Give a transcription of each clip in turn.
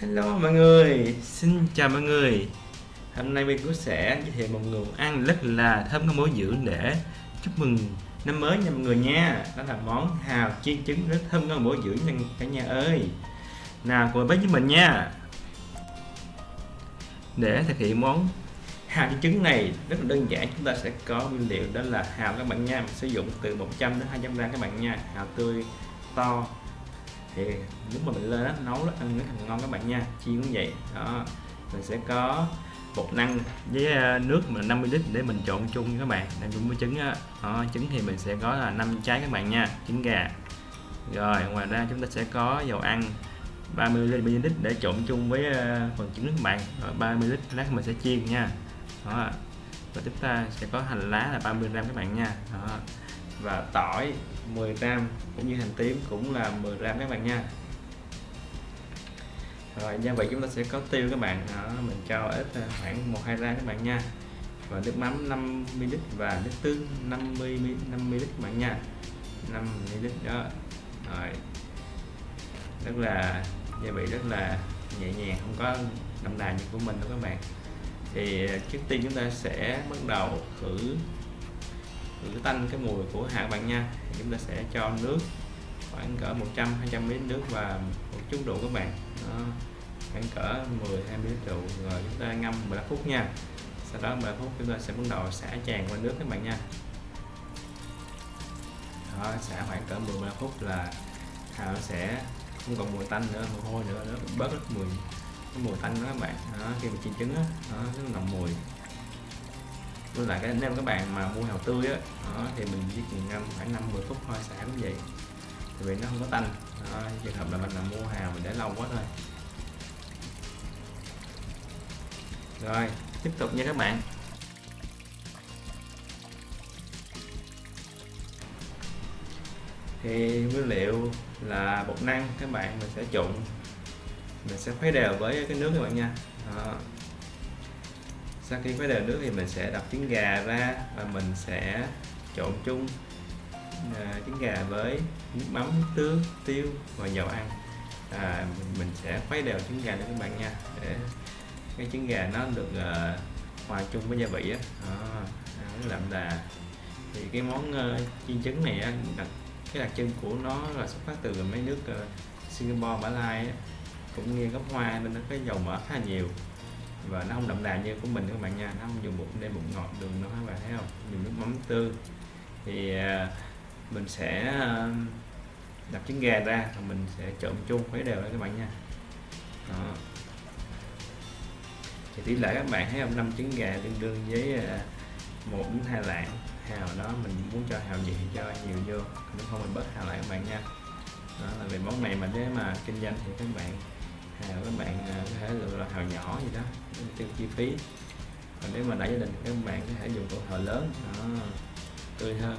Hello mọi người, xin chào mọi người. Hôm nay mình cũng sẽ giới thiệu một nguồn ăn rất là thơm ngon bổ dưỡng để chúc mừng năm mới nha mọi người nha. Đó là món hào chiên trứng rất thơm ngon bổ dưỡng nha cả nhà ơi. Nào cùng với mình nha. Để thực hiện món hào chiên trứng này rất là đơn giản chúng ta sẽ có nguyên liệu đó là hào các bạn nha. Mình sử dụng từ 100 đến 200 gram các bạn nha. Hào tươi to thì lúc mà mình lên đó, nấu nó ăn nó thành ngon các bạn nha chiên cũng vậy. Đó mình sẽ có bột năng với à, nước mà 50 lít để mình trộn chung các bạn. Đang chung với trứng á. Đó, trứng thì mình sẽ có là 5 trái các bạn nha trứng gà. Rồi ngoài ra chúng ta sẽ có dầu ăn 30 ml để trộn chung với à, phần trứng các bạn. Rồi 30 lít lát mình sẽ chiên nha. Đó và chúng ta sẽ có hành lá là 30 gram các bạn nha. Đó và tỏi. 10 gram cũng như hành tím cũng là 10 gram các bạn nha. Rồi gia vị chúng ta sẽ có tiêu các bạn. Đó, mình cho ít ờ, khoảng một hai gram các bạn nha. Và nước mắm 5 ml và nước tương 50 5 ml các bạn nha. 5 ml đó. Rồi. Rất là gia vị rất là nhẹ nhàng không có đậm đà như của mình đâu các bạn. Thì ờ, trước tiên chúng ta sẽ bắt đầu khử khử tanh cái mùi của hạt bạn nha. Chúng ta sẽ cho nước khoảng cỡ 100 200 ml nước và một chút rượu các bạn. Đó, khoảng cỡ 10 20 ml rượu. Rồi chúng ta ngâm 15 phút nha. Sau đó 15 phút chúng ta sẽ bắt đầu xả tràn qua nước các bạn nha. Đó, xả khoảng cỡ 10 15 phút là hạt nó sẽ không còn mùi tanh nữa mùi hôi nữa nó bớt rất mùi cái mùi tanh đó các bạn. Đó, khi mà chiên trứng á nó nồng mùi với lại cái anh các bạn mà mua hào tươi á thì mình chỉ cần ngâm khoảng 5 10 phút thôi xả cũng vậy. Vì nó không có tanh. Đó, trường hợp là mình là mua hào mình để lâu quá thôi. Rồi tiếp tục nha các bạn. Thì nguyên liệu là bột năng các bạn mình sẽ trộn mình sẽ khuấy đều với cái nước các bạn nha. Đó sau khi khuấy đều nước thì mình sẽ đập trứng gà ra và mình sẽ trộn chung à, trứng gà với nước mắm nước tương tiêu và dầu ăn. À, mình sẽ khuấy đều trứng gà lên các bạn nha. Để cái trứng gà nó được uh, hòa chung với gia vị á. À, nó đậm đà. Thì cái món uh, chiên trứng này á, đặc, cái đặc trưng của nó là xuất phát từ mấy nước uh, Singapore, Mã Lai á, cũng như gốc hoa nên nó có dầu mỡ khá nhiều và nó không đậm đà như của mình các bạn nha, nó không dùng bột đen bột ngọt, đường nó các bạn thấy không? Dùng nước mắm tươi. Thì à, mình sẽ à, đập trứng gà ra và mình sẽ trộn chung khuấy đều lên các bạn nha. Đó. thì tỷ lệ các bạn thấy không? Năm trứng gà tương đương với à, một đến hai lạng. Hào đó mình muốn cho hào gì thì cho nhiều vô, nếu không mình bớt hào lại các bạn nha. Đó là về món này mà nếu mà kinh doanh thì các bạn hào các bạn à, có thể lựa là hào nhỏ gì đó, tiêu chi phí. Còn nếu mà đã gia đình, các bạn có thể dùng tổ hồ lớn. Nó tươi hơn.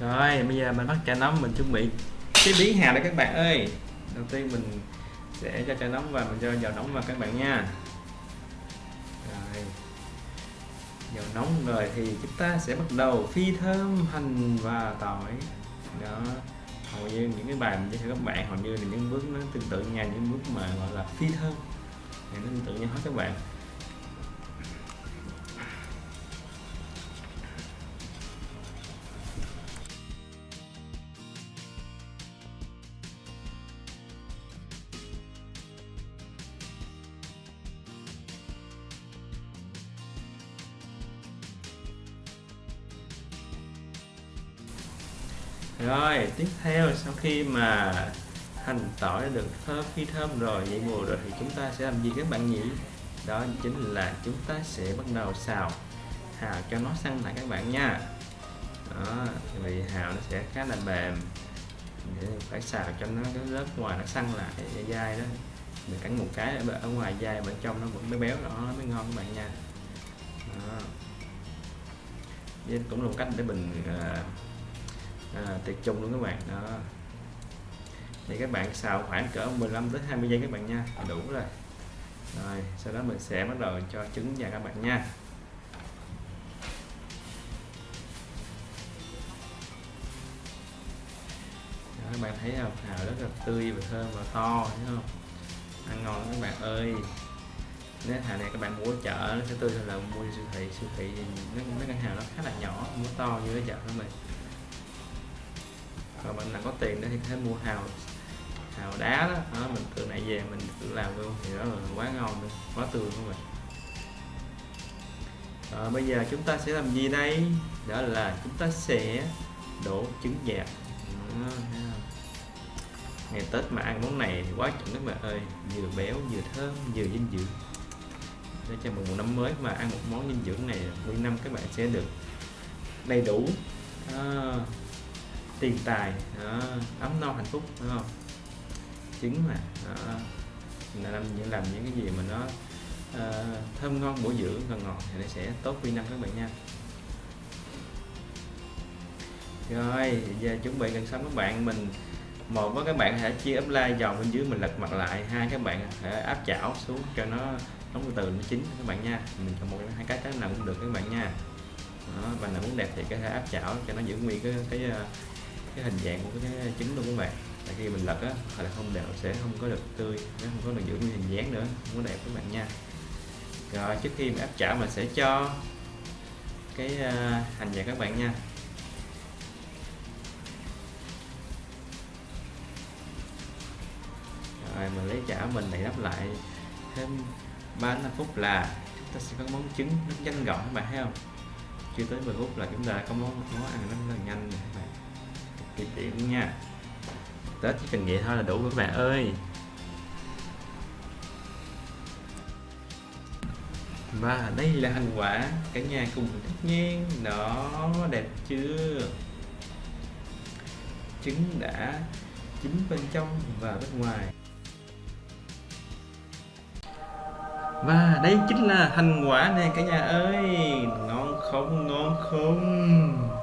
Rồi, bây giờ mình bắt chả nóng mình chuẩn bị chế biến hào đây các bạn ơi. Đầu tiên mình sẽ cho chả nóng và mình cho dầu nóng vào các bạn nha. Rồi. Dầu nóng rồi thì chúng ta sẽ bắt đầu phi thơm, hành và tỏi. Đó. Hầu như những cái bài mình cho các bạn, hầu như là những bước nó tương tự nhau, những bước mà gọi là phi thơm. Thì nó tương tự nhau hết các bạn. Rồi, tiếp theo, sau khi mà hành tỏi đã được thơm khi thơm rồi dậy mùa rồi thì chúng ta sẽ làm gì các bạn nhỉ? Đó chính là chúng ta sẽ bắt đầu xào. Hào cho nó săn lại các bạn nha. Đó, vì hào nó sẽ khá là mềm. Để phải xào cho nó cái lớp ngoài nó săn lại dai đó. Mình cắn một cái ở ngoài dai, bên trong nó vẫn mới béo, đó, nó mới ngon các bạn nha. Đó. Cũng là một cách để mình ờ, à, tuyệt chung luôn các bạn đó. Thì các bạn xào khoảng cỡ 15 tới 20 giây các bạn nha đủ rồi. Rồi sau đó mình sẽ bắt đầu cho trứng vào các bạn nha. Đó, các bạn thấy không? Hào rất là tươi và thơm và to thấy không? Ăn ngon các bạn ơi. Nếu hàng này các bạn mua ở chợ nó sẽ tươi hơn là mua siêu thị siêu thị nó mấy ngân hàng nó khá là nhỏ mua to như ở chợ của mình còn mình là có tiền nữa thì có thể mua hào hào đá đó, đó mình từ nãy về mình tự làm luôn. Thì đó là quá ngon luôn quá tươi luôn rồi. À, bây giờ chúng ta sẽ làm gì đây? Đó là chúng ta sẽ đổ trứng dạt ngày Tết mà ăn món này thì quá chuẩn các bạn ơi. Vừa béo vừa thơm vừa dinh dưỡng. Để cho mừng một năm mới mà ăn một món dinh dưỡng này nguyên năm các bạn sẽ được đầy đủ. À, tiền tài đó, ấm no hạnh phúc đúng không? Trứng mà đó, làm những làm những cái gì mà nó uh, thơm ngon bổ dưỡng và ngọt thì nó sẽ tốt quy năm các bạn nha. Rồi giờ chuẩn bị gần xong các bạn mình một với các bạn hãy chia ốp lai giòn bên dưới mình lật mặt lại hai các bạn hãy áp chảo xuống cho nó nóng từ từ nó chín các bạn nha. Mình chọn một hai cái cái nào cũng được các bạn nha. Đó, và nào muốn đẹp thì có thể áp chảo cho nó giữ nguyên cái cái ờ, cái hình dạng của cái trứng luôn các bạn. Tại khi mình lật á, hoặc là không đều sẽ không có được tươi, nó không có được giữ nguyên hình dáng nữa. Không có đẹp các bạn nha. Rồi, trước khi mình áp chảo, mình sẽ cho cái à, hành vào các bạn nha. Rồi, mình lấy chảo mình lại đắp lại thêm 3 5 phút là chúng ta sẽ có món trứng nó nhanh gọn, các bạn thấy không? Chưa tới 10 phút là chúng ta có món món ăn nó rất là nhanh này các bạn kỳ tiện nha. Tết chỉ cần vậy thôi là đủ các bạn ơi. Và đây là thành quả, cả nhà cùng thích nhiên nó đẹp chưa? Trứng đã chín bên trong và bên ngoài. Và đây chính là thành quả nè, cả nhà ơi. Ngon không? Ngon không?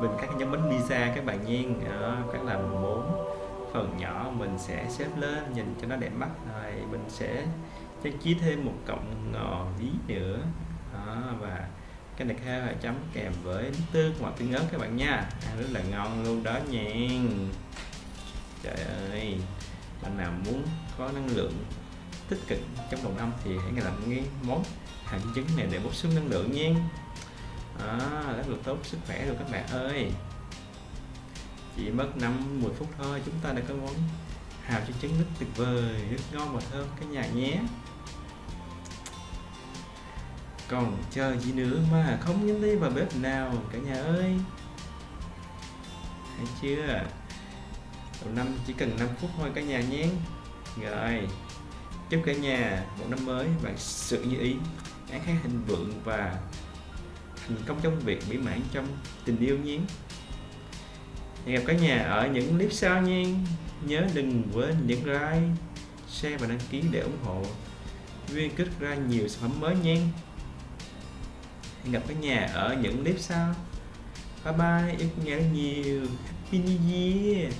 Mình cắt nhóm bánh pizza các bạn nhiên đó, các làm bốn. Phần nhỏ mình sẽ xếp lên nhìn cho nó đẹp mắt. Rồi mình sẽ trang trí thêm một cọng ngò bí nữa. Đó, và cái này kha chấm kèm với nước tương hoặc tương ớt các bạn nha. Ăn rất là ngon luôn đó nha trời ơi bạn nào muốn có năng lượng tích cực trong đầu năm thì hãy làm cái món hạt trứng này để bổ sung năng lượng nha à, rất là tốt sức khỏe rồi các bạn ơi. Chỉ mất 5 10 phút thôi chúng ta đã có món hào cho trứng nước tuyệt vời rất ngon và thơm cả nhà nhé. Còn chờ gì nữa mà không nhanh đi vào bếp nào cả nhà ơi? Hay chưa? Đầu năm chỉ cần 5 phút thôi cả nhà nhé. Rồi chúc cả nhà một năm mới bạn sự như ý án khá hình vượng và thành công trong việc mỹ mãn trong tình yêu nhé. Hẹn gặp cả nhà ở những clip sau nha nhớ đừng quên nhấn like, share và đăng ký để ủng hộ viên kích ra nhiều sản phẩm mới nha hẹn gặp cả nhà ở những clip sau. Bye bye, yêu nhà nhiều. Happy new year.